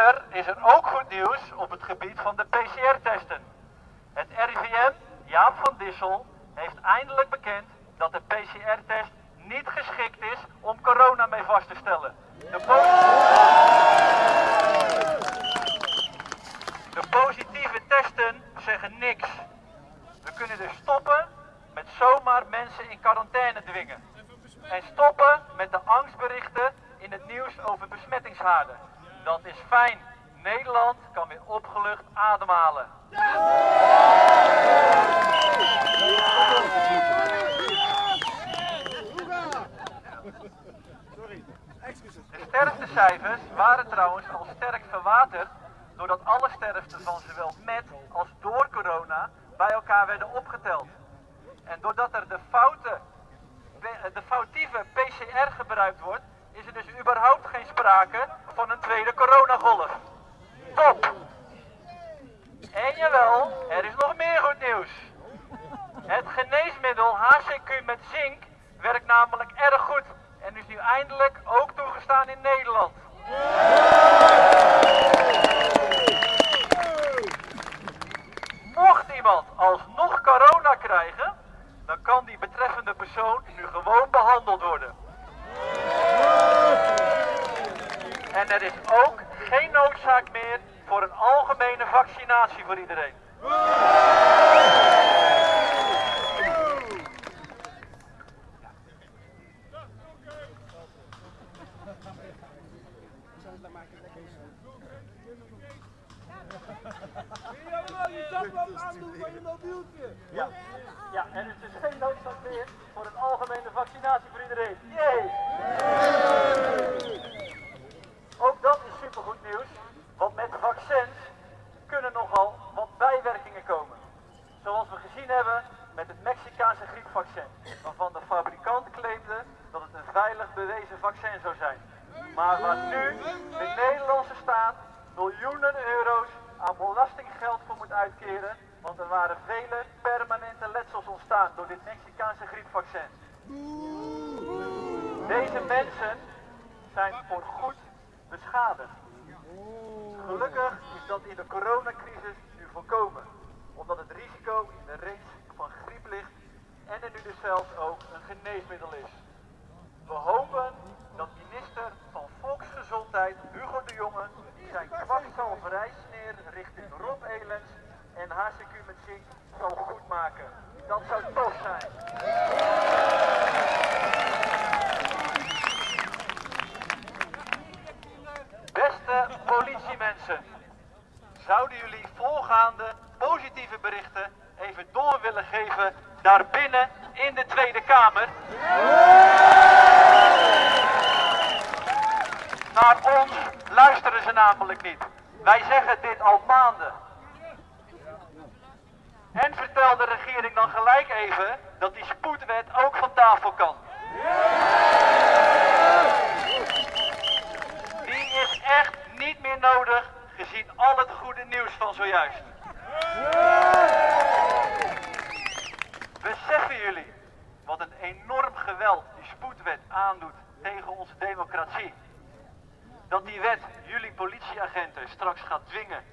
Verder is er ook goed nieuws op het gebied van de PCR-testen. Het RIVM, Jaap van Dissel, heeft eindelijk bekend dat de PCR-test niet geschikt is om corona mee vast te stellen. De, po- de positieve testen zeggen niks. We kunnen dus stoppen met zomaar mensen in quarantaine dwingen. En stoppen met de angstberichten in het nieuws over besmettingshaarden. Dat is fijn. Nederland kan weer opgelucht ademhalen. De sterftecijfers waren trouwens al sterk verwaterd doordat alle sterften van zowel met als door corona bij elkaar werden opgeteld. En doordat er de, foute, de foutieve PCR gebruikt wordt, is er dus überhaupt geen sprake van een tweede coronagolf. Top! En jawel, er is nog meer goed nieuws. Het geneesmiddel HCQ met zink werkt namelijk erg goed en is nu eindelijk ook toegestaan in Nederland. Mocht iemand alsnog corona krijgen, dan kan die betreffende persoon nu gewoon behandeld worden. Er is ook geen noodzaak meer voor een algemene vaccinatie voor iedereen. Je zaklamp aandoen van je mobieltje. Ja. ja, en er is dus geen noodzaak meer voor een algemene vaccinatie voor iedereen. Yay! Ook dat is supergoed nieuws, want met vaccins kunnen nogal wat bijwerkingen komen. Zoals we gezien hebben met het Mexicaanse griepvaccin, waarvan de fabrikant claimde dat het een veilig bewezen vaccin zou zijn. Maar waar nu de Nederlandse staat miljoenen euro's aan belastinggeld voor moet uitkeren, want er waren vele permanente letsels ontstaan door dit Mexicaanse griepvaccin. Deze mensen zijn voor goed beschadigd. Gelukkig is dat in de coronacrisis nu voorkomen, omdat het risico in de range van griep ligt en er nu dus zelfs ook een geneesmiddel is. We hopen dat minister van Volksgezondheid Hugo de Jonge zijn kwakzalverijsneer richting Rob Elens en HCQ met zink zal goedmaken. Dat zou tof zijn. Beste politiemensen, zouden jullie positieve berichten even door willen geven daar binnen in de Tweede Kamer? Naar ons luisteren ze namelijk niet. Wij zeggen dit al maanden. En vertel de regering dan gelijk even dat die spoedwet ook van tafel kan. Die is echt niet meer nodig gezien al het goede nieuws zojuist. Beseffen jullie wat een enorm geweld die spoedwet aandoet tegen onze democratie? dat die wet jullie politieagenten straks gaat dwingen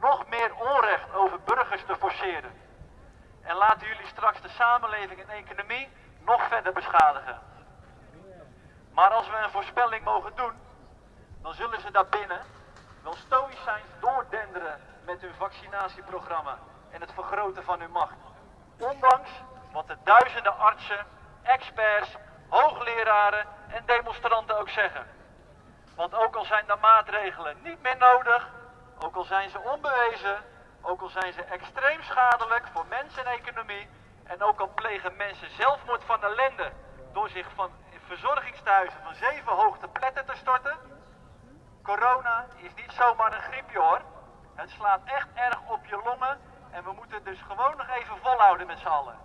nog meer onrecht over burgers te forceren. En laten jullie straks de samenleving en economie nog verder beschadigen. Maar als we een voorspelling mogen doen, dan zullen ze daarbinnen wel stoïcijns doordenderen met hun vaccinatieprogramma en het vergroten van hun macht. Ondanks wat de duizenden artsen, experts, hoogleraren en demonstranten ook zeggen. Want ook al zijn de maatregelen niet meer nodig, ook al zijn ze onbewezen, ook al zijn ze extreem schadelijk voor mensen en economie, en ook al plegen mensen zelfmoord van ellende door zich van verzorgingstehuizen van zeven hoogte pletten te storten. Corona is niet zomaar een griepje hoor. Het slaat echt erg op je longen en we moeten dus gewoon nog even volhouden met z'n allen.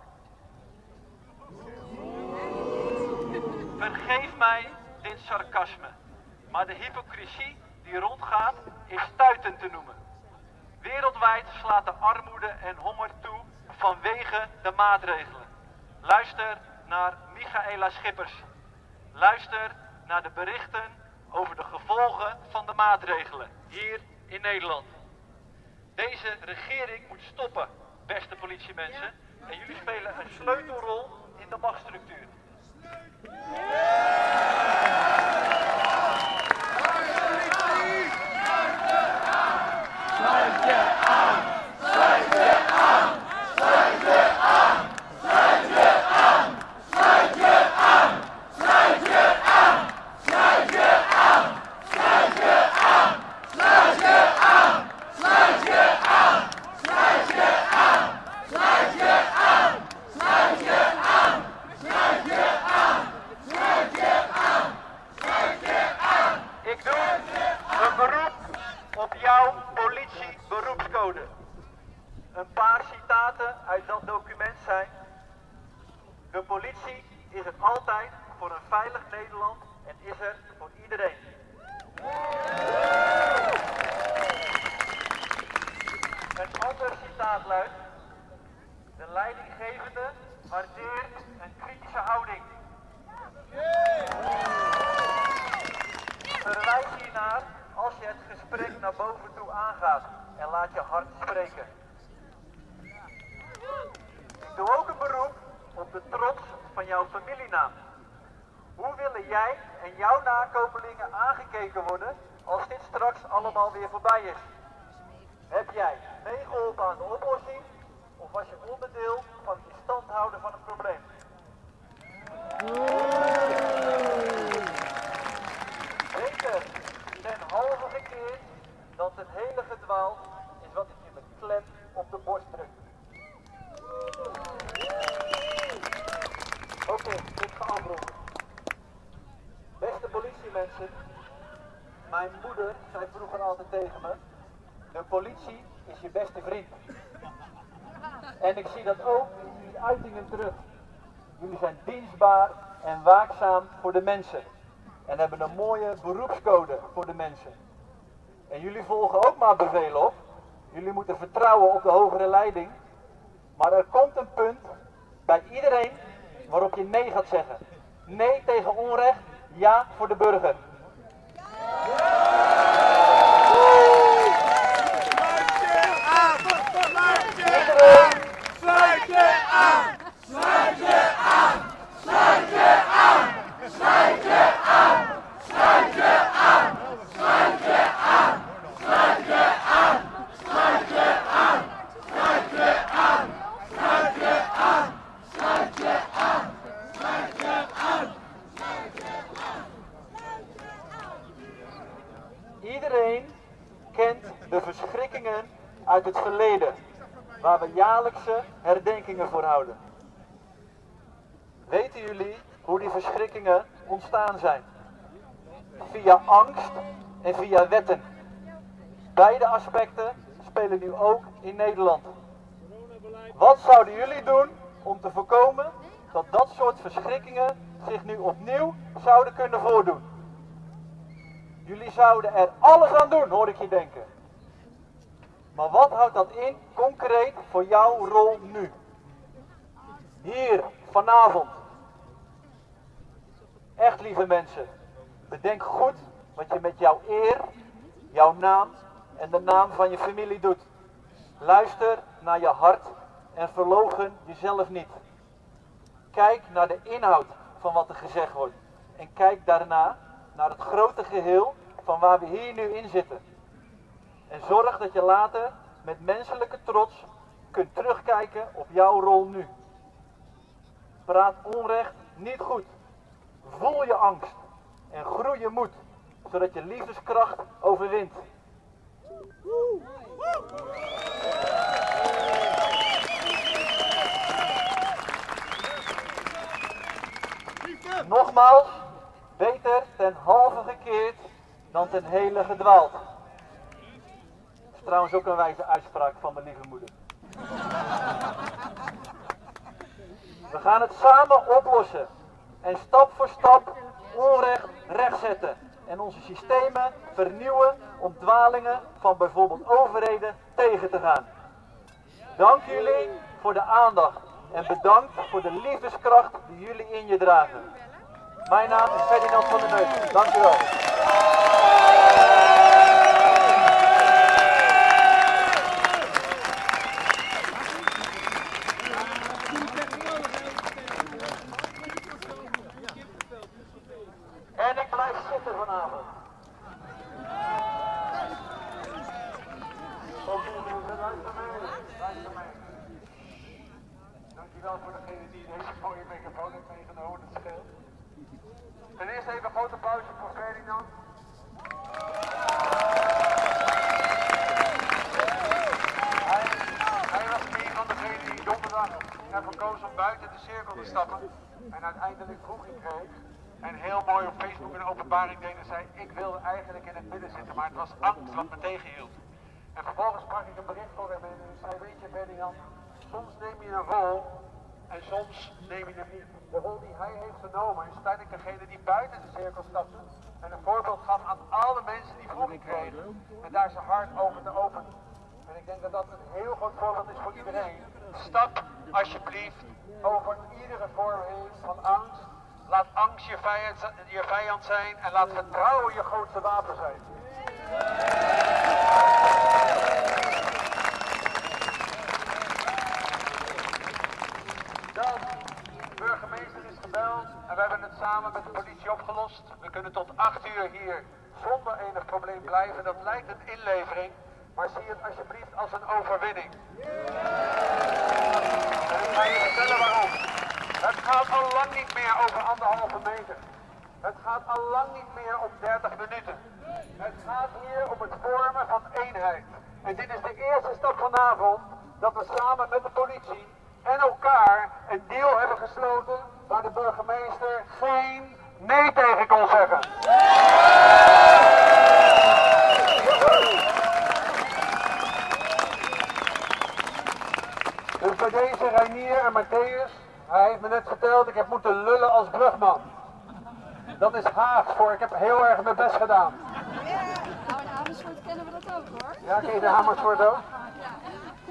Vergeef mij dit sarcasme, maar de hypocrisie die rondgaat is stuitend te noemen. Wereldwijd slaat de armoede en honger toe vanwege de maatregelen. Luister naar Michaela Schippers. Luister naar de berichten over de gevolgen van de maatregelen hier in Nederland. Deze regering moet stoppen, beste politiemensen. En jullie spelen een sleutelrol in de machtsstructuur. Ik doe een beroep op jouw politieberoepscode. Een paar citaten uit dat document zijn. De politie is er altijd voor een veilig Nederland en is er voor iedereen. Een ander citaat luidt. De leidinggevende waardeert een kritische houding. Verwijs hiernaar als je het gesprek naar boven toe aangaat en laat je hart spreken. Ik doe ook een beroep op de trots van jouw familienaam. Hoe willen jij en jouw nakomelingen aangekeken worden als dit straks allemaal weer voorbij is? Heb jij meegeholpen aan de oplossing of was je onderdeel van het stand houden van het probleem? Beter ten halve gekeerd dan ten hele gedwaald is wat ik je met klem op de borst druk. Oké, ik ga afronden. Beste politiemensen, mijn moeder zei vroeger altijd tegen me, de politie is je beste vriend. En ik zie dat ook in die uitingen terug. Jullie zijn dienstbaar en waakzaam voor de mensen. En hebben een mooie beroepscode voor de mensen. En jullie volgen ook maar bevelen op. Jullie moeten vertrouwen op de hogere leiding. Maar er komt een punt bij iedereen waarop je nee gaat zeggen. Nee tegen onrecht, ja voor de burger. Het verleden, waar we jaarlijkse herdenkingen voor houden. Weten jullie hoe die verschrikkingen ontstaan zijn? Via angst en via wetten. Beide aspecten spelen nu ook in Nederland. Wat zouden jullie doen om te voorkomen dat dat soort verschrikkingen zich nu opnieuw zouden kunnen voordoen? Jullie zouden er alles aan doen, hoor ik je denken. Maar wat houdt dat in concreet voor jouw rol nu? Hier, vanavond. Echt lieve mensen, bedenk goed wat je met jouw eer, jouw naam en de naam van je familie doet. Luister naar je hart en verlogen jezelf niet. Kijk naar de inhoud van wat er gezegd wordt. En kijk daarna naar het grote geheel van waar we hier nu in zitten. En zorg dat je later met menselijke trots kunt terugkijken op jouw rol nu. Praat onrecht niet goed. Voel je angst en groei je moed, zodat je liefdeskracht overwint. Nogmaals, beter ten halve gekeerd dan ten hele gedwaald. Trouwens ook een wijze uitspraak van mijn lieve moeder. We gaan het samen oplossen en stap voor stap onrecht rechtzetten en onze systemen vernieuwen om dwalingen van bijvoorbeeld overheden tegen te gaan. Dank jullie voor de aandacht en bedankt voor de liefdeskracht die jullie in je dragen. Mijn naam is Ferdinand van der Neus. Dank u wel. En ik blijf zitten vanavond. Oké, mensen, luister mee. Luister mee. Dankjewel voor degene die deze mooie microfoon heeft meegenomen. Ten eerste even een grote pauze voor Ferdinand. Hij, was een van degenen die donderdag ervoor koos om buiten de cirkel te stappen. En uiteindelijk vroeging kreeg. En heel mooi op Facebook een openbaring deed en zei: Ik wilde eigenlijk in het midden zitten, maar het was angst wat me tegenhield. En vervolgens sprak ik een bericht voor hem en zei: Weet je, Ferdinand, soms neem je een rol en soms neem je hem niet. De rol die hij heeft genomen is uiteindelijk degene die buiten de cirkel stapte en een voorbeeld gaf aan alle mensen die vroeging kregen en daar zijn hart over te openen. En ik denk dat dat een heel goed voorbeeld is voor iedereen. Stap alsjeblieft over iedere vorm heen van angst. Laat angst je vijand, je vijand zijn en laat vertrouwen je grootste wapen zijn. De burgemeester is gebeld en we hebben het samen met de politie opgelost. We kunnen tot 8 uur hier zonder enig probleem blijven. Dat lijkt een inlevering, maar zie het alsjeblieft als een overwinning. En ik ga je vertellen waarom. Het gaat al lang niet meer over anderhalve meter. Het gaat al lang niet meer om 30 minuten. Het gaat hier om het vormen van eenheid. En dit is de eerste stap vanavond dat we samen met de politie en elkaar een deal hebben gesloten waar de burgemeester geen nee tegen kon zeggen. Dus bij deze Reinier en Matthäus, hij heeft me net verteld, ik heb moeten lullen als brugman. Dat is Haags voor, ik heb heel erg mijn best gedaan. Nou, in Amersfoort kennen we dat ook hoor. Ja, ken je de Amersfoort ook?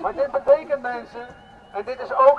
Maar dit betekent mensen, en dit is ook